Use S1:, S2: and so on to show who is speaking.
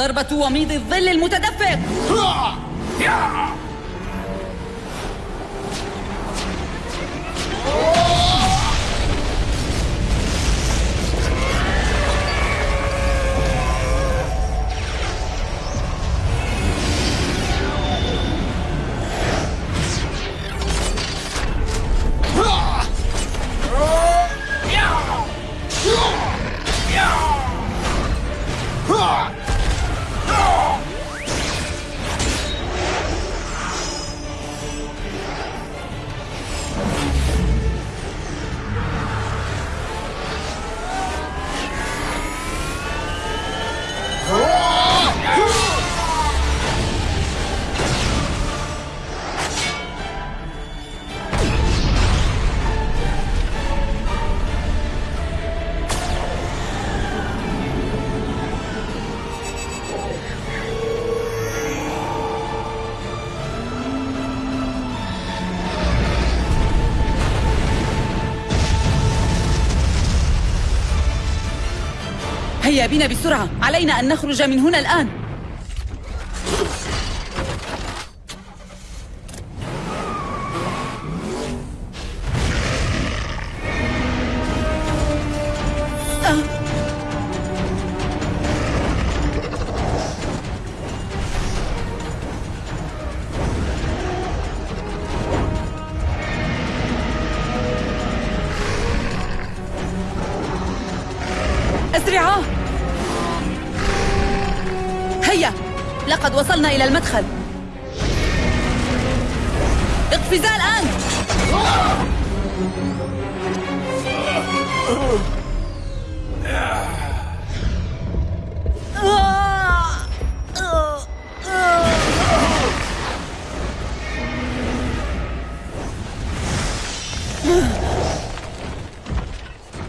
S1: ضربة وميض الظل المتدفق. هيا بنا بسرعة. علينا أن نخرج من هنا الآن. آه. أسرعا هيا! لقد وصلنا إلى المدخل. اقفزا الآن!